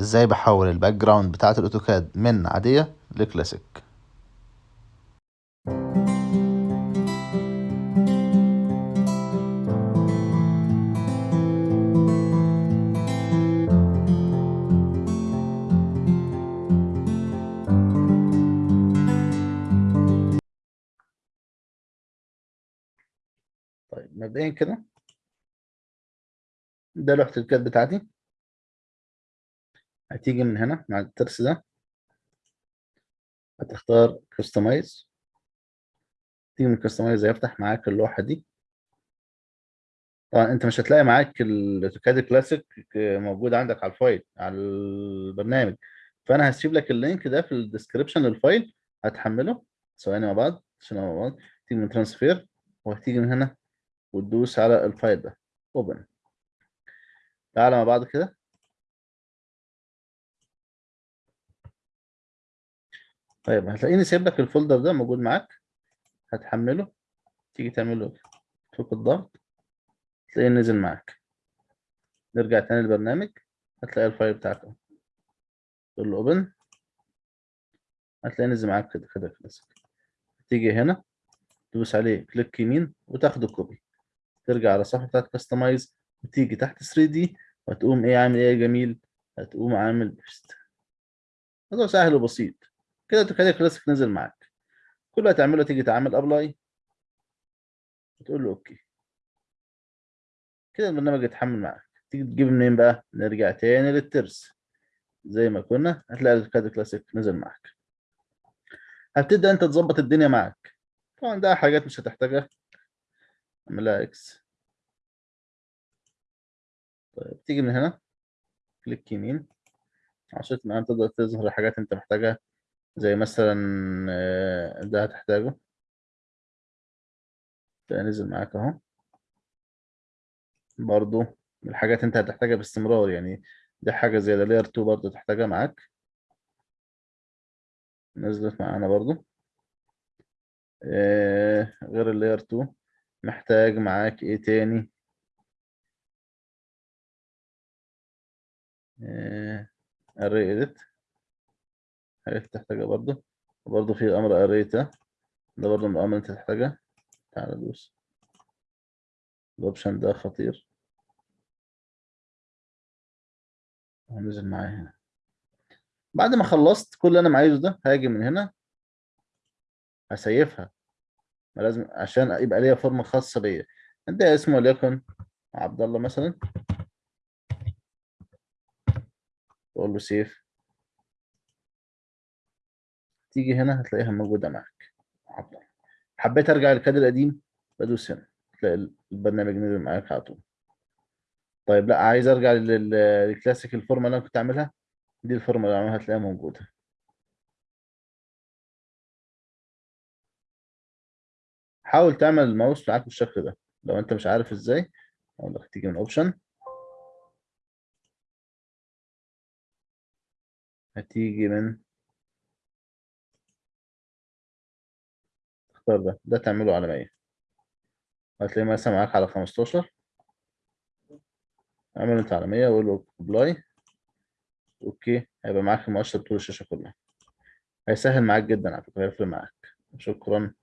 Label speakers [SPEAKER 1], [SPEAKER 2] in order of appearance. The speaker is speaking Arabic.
[SPEAKER 1] إزاي بحول ال background بتاعة ال AutoCAD من عادية لكلاسيك طيب مبدئيا كده. ده لوحة ال CAD بتاعتي. هتيجي من هنا مع الترس ده. هتختار customize تيجي من customize هيفتح معاك اللوحة دي. طبعا انت مش هتلاقي معاك ال AutoCAD classic موجود عندك على ال file على البرنامج. فأنا هسيب لك ال link ده في ال description لل file هتحمله ثواني مع بعض عشان مع بعض تيجي من transfer وهتيجي من هنا وتدوس على ال file ده. open تعالى مع بعض كده. طيب هتلاقيني سايب لك ال folder ده موجود معاك. هتحمله تيجي تعمله فك الضغط. تلاقيه نزل معاك. نرجع تاني للبرنامج. هتلاقي ال file بتاعك أهو. تقول له open هتلاقيه نزل معاك. كده كده كلاسيك تيجي هنا تدوس عليه click يمين وتاخده copy ترجع على الصفحه بتاعت customize وتيجي تحت 3 D وتقوم إيه عامل إيه يا جميل. هتقوم عامل paste الموضوع سهل وبسيط. كده تخلي كلاسيك نزل معاك. كل اللي هتعمله تيجي تعمل apply وتقول له okay كده البرنامج يتحمل معاك. تيجي تجيب منين بقى؟ نرجع تاني للترس. زي ما كنا هتلاقي ال CAD classic نزل معاك. هتبدا انت تظبط الدنيا معاك. طبعا ده حاجات مش هتحتاجها. اعملها X طيب تيجي من هنا. click يمين. عشان تقدر تظهر الحاجات انت محتاجها. زي مثلا ده هتحتاجه. ده نزل معاك أهو. برضو من الحاجات أنت هتحتاجها باستمرار يعني دي حاجة زي لاير 2 برضو تحتاجها معاك. نزلت معانا برضو. آه غير اللاير 2 محتاج معاك إيه تاني؟ آه array edit. حاجات تحتاجها برضو وبرضو في أمر array ده. ده برضو من الأمر أنت تحتاجها تعال دوس. الأوبشن ده خطير. هنزل معايا هنا. بعد ما خلصت كل اللي أنا عايزه ده هاجي من هنا. هسيفها. لازم عشان يبقى ليا فورمة خاصة بيا. ادي اسمه وليكن عبد الله مثلا. واقول له سيف. تيجي هنا هتلاقيها موجودة معاك. حبيت أرجع لل CAD القديم؟ بدوس هنا تلاقي البرنامج نزل معاك على طول. طيب لا عايز أرجع للكلاسيك الفورمه اللي أنا كنت عاملها؟ دي الفورمة اللي عاملها هتلاقيها موجودة. حاول تعمل الماوس معاك بالشكل ده. لو أنت مش عارف إزاي أقول لك تيجي من option هتيجي من تختار ده ده تعمله على 100 هتلاقيه مثلا معاك على 15 اعمل انت على 100 وقول له apply okay هيبقى معاك المؤشر طول الشاشة كلها. هيسهل معاك جدا على فكرة هيفرق معاك. شكرا.